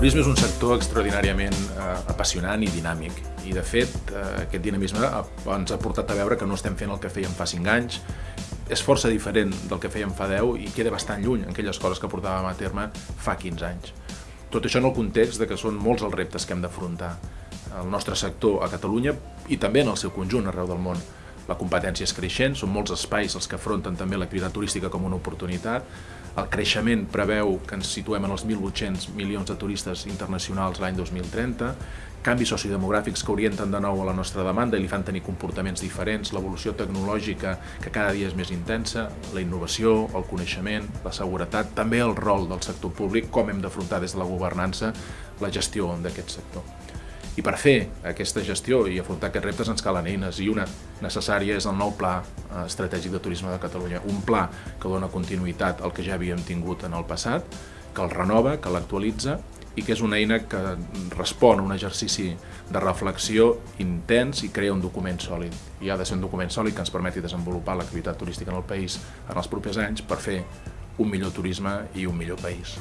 turisme és un sector extraordinàriament eh, apassionant i dinàmic i de fet eh, aquest dinamisme ens ha portat a veure que no estem fent el que fèiem fa 5 anys, és força diferent del que fèiem fa 10 i queda bastant lluny en aquelles coses que portàvem a terme fa 15 anys. Tot això en el context de que són molts els reptes que hem d'afrontar el nostre sector a Catalunya i també en el seu conjunt arreu del món. La competència és creixent, són molts espais els que afronten també l'activitat turística com una oportunitat, el creixement preveu que ens situem en els 1.800 milions de turistes internacionals l'any 2030, canvis sociodemogràfics que orienten de nou a la nostra demanda i li fan tenir comportaments diferents, l'evolució tecnològica que cada dia és més intensa, la innovació, el coneixement, la seguretat, també el rol del sector públic, com hem d'afrontar des de la governança la gestió d'aquest sector. I per fer aquesta gestió i afrontar aquests reptes ens calen eines i una necessària és el nou Pla eh, Estratègic de Turisme de Catalunya, un pla que dona continuïtat al que ja havíem tingut en el passat, que el renova, que l'actualitza i que és una eina que respon a un exercici de reflexió intens i crea un document sòlid. I ha de ser un document sòlid que ens permeti desenvolupar l'activitat turística en el país en els propers anys per fer un millor turisme i un millor país.